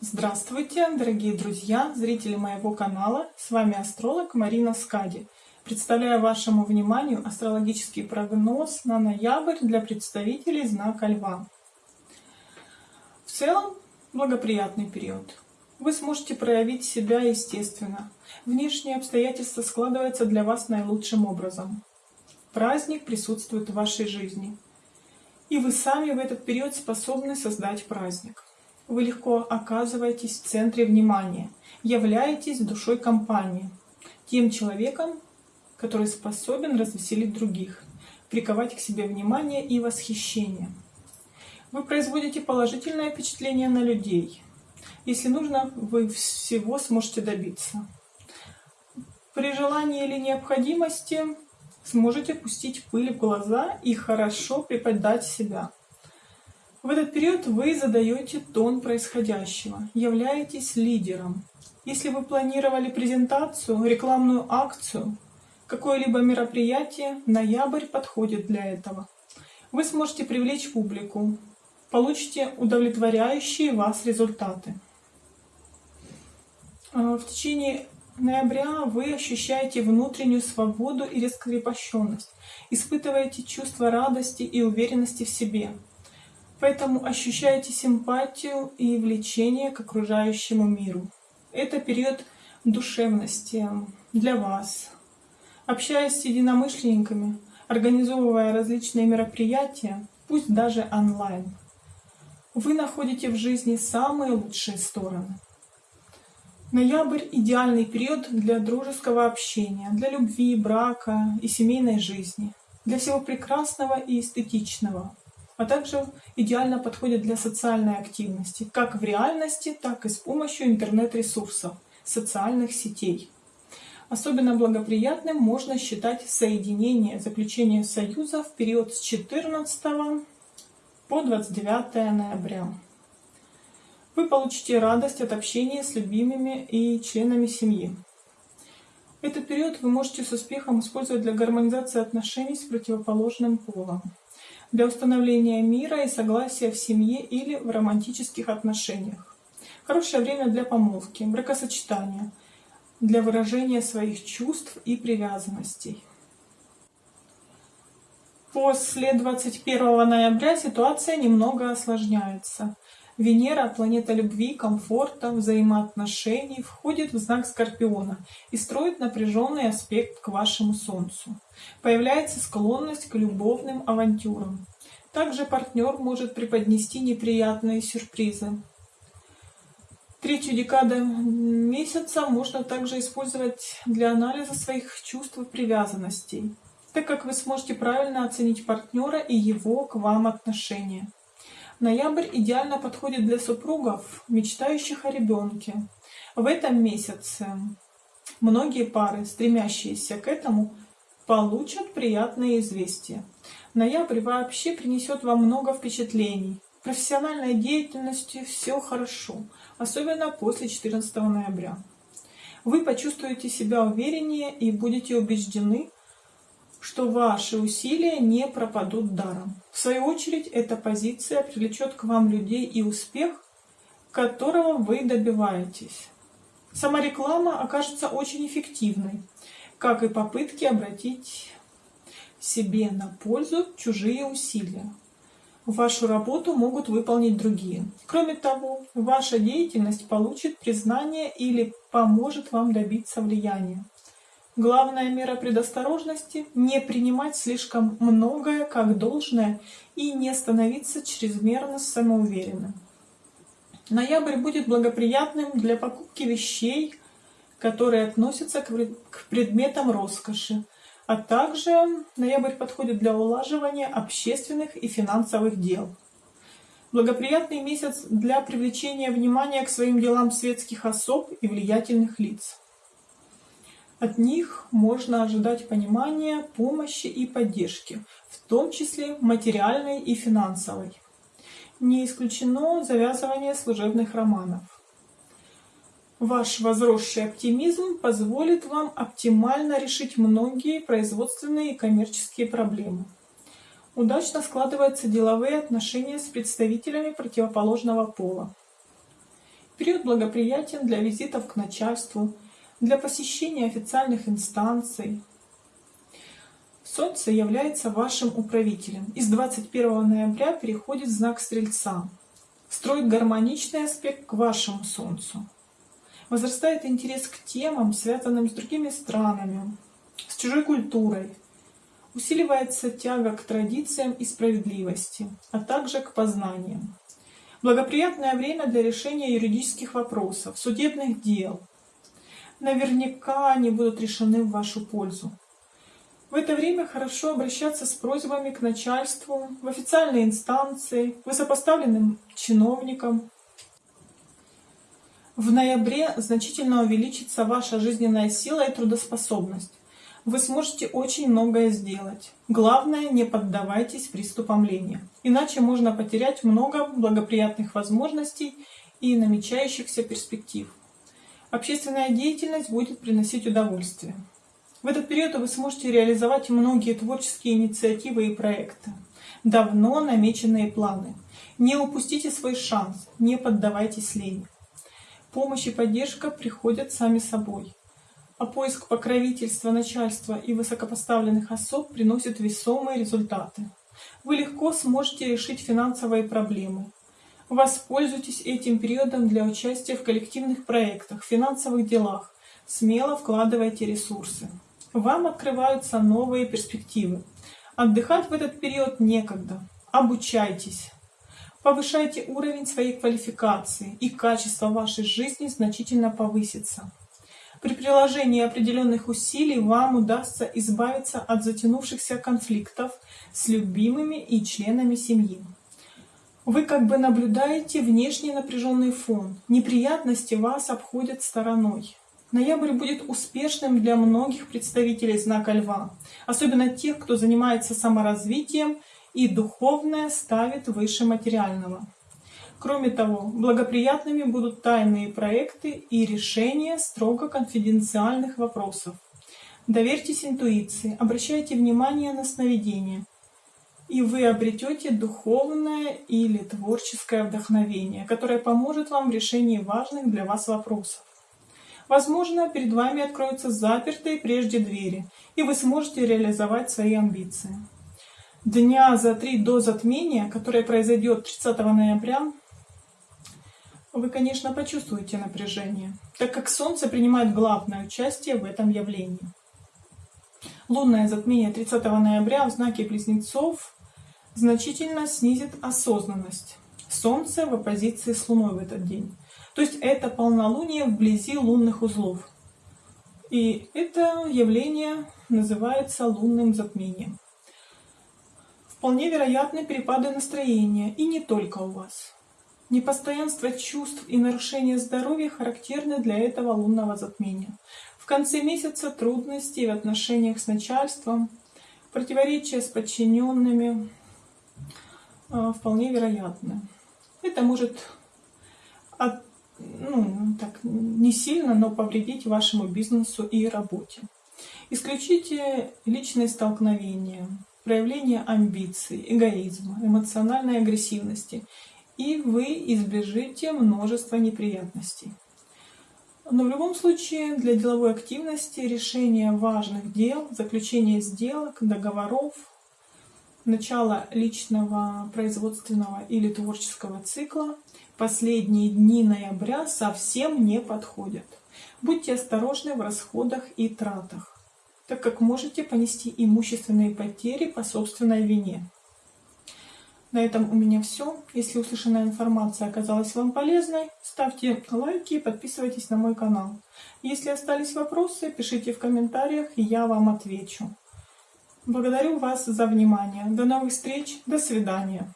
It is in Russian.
Здравствуйте, дорогие друзья, зрители моего канала. С вами астролог Марина Скади. Представляю вашему вниманию астрологический прогноз на ноябрь для представителей знака Льва. В целом, благоприятный период. Вы сможете проявить себя естественно. Внешние обстоятельства складываются для вас наилучшим образом. Праздник присутствует в вашей жизни. И вы сами в этот период способны создать праздник. Вы легко оказываетесь в центре внимания, являетесь душой компании, тем человеком, который способен развеселить других, приковать к себе внимание и восхищение. Вы производите положительное впечатление на людей. Если нужно, вы всего сможете добиться. При желании или необходимости сможете пустить пыль в глаза и хорошо преподать себя. В этот период вы задаете тон происходящего, являетесь лидером. Если вы планировали презентацию, рекламную акцию, какое-либо мероприятие, ноябрь подходит для этого. Вы сможете привлечь публику, получите удовлетворяющие вас результаты. А, в течение ноября вы ощущаете внутреннюю свободу и раскрепощенность, испытываете чувство радости и уверенности в себе. Поэтому ощущаете симпатию и влечение к окружающему миру. Это период душевности для вас. Общаясь с единомышленниками, организовывая различные мероприятия, пусть даже онлайн, вы находите в жизни самые лучшие стороны. Ноябрь – идеальный период для дружеского общения, для любви, брака и семейной жизни, для всего прекрасного и эстетичного, а также идеально подходит для социальной активности, как в реальности, так и с помощью интернет-ресурсов, социальных сетей. Особенно благоприятным можно считать соединение, заключение союза в период с 14 по 29 ноября вы получите радость от общения с любимыми и членами семьи. Этот период вы можете с успехом использовать для гармонизации отношений с противоположным полом, для установления мира и согласия в семье или в романтических отношениях. Хорошее время для помолвки, бракосочетания, для выражения своих чувств и привязанностей. После 21 ноября ситуация немного осложняется. Венера, планета любви, комфорта, взаимоотношений, входит в знак Скорпиона и строит напряженный аспект к вашему Солнцу. Появляется склонность к любовным авантюрам. Также партнер может преподнести неприятные сюрпризы. Третью декаду месяца можно также использовать для анализа своих чувств и привязанностей, так как вы сможете правильно оценить партнера и его к вам отношения. Ноябрь идеально подходит для супругов, мечтающих о ребенке. В этом месяце многие пары, стремящиеся к этому, получат приятные известия. Ноябрь вообще принесет вам много впечатлений. В профессиональной деятельности все хорошо, особенно после 14 ноября. Вы почувствуете себя увереннее и будете убеждены, что ваши усилия не пропадут даром. В свою очередь, эта позиция привлечет к вам людей и успех, которого вы добиваетесь. Сама реклама окажется очень эффективной, как и попытки обратить себе на пользу чужие усилия. Вашу работу могут выполнить другие. Кроме того, ваша деятельность получит признание или поможет вам добиться влияния. Главная мера предосторожности – не принимать слишком многое как должное и не становиться чрезмерно самоуверенным. Ноябрь будет благоприятным для покупки вещей, которые относятся к предметам роскоши, а также ноябрь подходит для улаживания общественных и финансовых дел. Благоприятный месяц для привлечения внимания к своим делам светских особ и влиятельных лиц. От них можно ожидать понимания, помощи и поддержки, в том числе материальной и финансовой. Не исключено завязывание служебных романов. Ваш возросший оптимизм позволит вам оптимально решить многие производственные и коммерческие проблемы. Удачно складываются деловые отношения с представителями противоположного пола. Период благоприятен для визитов к начальству, для посещения официальных инстанций. Солнце является вашим управителем и с 21 ноября переходит в знак Стрельца, строит гармоничный аспект к вашему Солнцу. Возрастает интерес к темам, связанным с другими странами, с чужой культурой. Усиливается тяга к традициям и справедливости, а также к познаниям. Благоприятное время для решения юридических вопросов, судебных дел. Наверняка они будут решены в вашу пользу. В это время хорошо обращаться с просьбами к начальству, в официальные инстанции, к высокопоставленным чиновникам. В ноябре значительно увеличится ваша жизненная сила и трудоспособность. Вы сможете очень многое сделать. Главное, не поддавайтесь приступам лени. Иначе можно потерять много благоприятных возможностей и намечающихся перспектив. Общественная деятельность будет приносить удовольствие. В этот период вы сможете реализовать многие творческие инициативы и проекты. Давно намеченные планы. Не упустите свой шанс, не поддавайтесь лени. Помощь и поддержка приходят сами собой. А поиск покровительства начальства и высокопоставленных особ приносит весомые результаты. Вы легко сможете решить финансовые проблемы. Воспользуйтесь этим периодом для участия в коллективных проектах, финансовых делах. Смело вкладывайте ресурсы вам открываются новые перспективы. Отдыхать в этот период некогда. Обучайтесь. Повышайте уровень своей квалификации, и качество вашей жизни значительно повысится. При приложении определенных усилий вам удастся избавиться от затянувшихся конфликтов с любимыми и членами семьи. Вы как бы наблюдаете внешний напряженный фон. Неприятности вас обходят стороной. Ноябрь будет успешным для многих представителей знака Льва, особенно тех, кто занимается саморазвитием и духовное ставит выше материального. Кроме того, благоприятными будут тайные проекты и решения строго конфиденциальных вопросов. Доверьтесь интуиции, обращайте внимание на сновидения, и вы обретете духовное или творческое вдохновение, которое поможет вам в решении важных для вас вопросов. Возможно, перед вами откроются запертые прежде двери, и вы сможете реализовать свои амбиции. Дня за три до затмения, которое произойдет 30 ноября, вы, конечно, почувствуете напряжение, так как Солнце принимает главное участие в этом явлении. Лунное затмение 30 ноября в знаке Близнецов значительно снизит осознанность. Солнце в оппозиции с Луной в этот день. То есть это полнолуние вблизи лунных узлов. И это явление называется лунным затмением. Вполне вероятны перепады настроения, и не только у вас. Непостоянство чувств и нарушение здоровья характерны для этого лунного затмения. В конце месяца трудности в отношениях с начальством, противоречия с подчиненными вполне вероятны. Это может от ну, так, не сильно, но повредить вашему бизнесу и работе. Исключите личные столкновения, проявление амбиций, эгоизма, эмоциональной агрессивности, и вы избежите множества неприятностей. Но в любом случае для деловой активности решение важных дел, заключение сделок, договоров, начало личного, производственного или творческого цикла последние дни ноября совсем не подходят. Будьте осторожны в расходах и тратах, так как можете понести имущественные потери по собственной вине. На этом у меня все. Если услышанная информация оказалась вам полезной, ставьте лайки и подписывайтесь на мой канал. Если остались вопросы, пишите в комментариях, и я вам отвечу. Благодарю вас за внимание. До новых встреч. До свидания.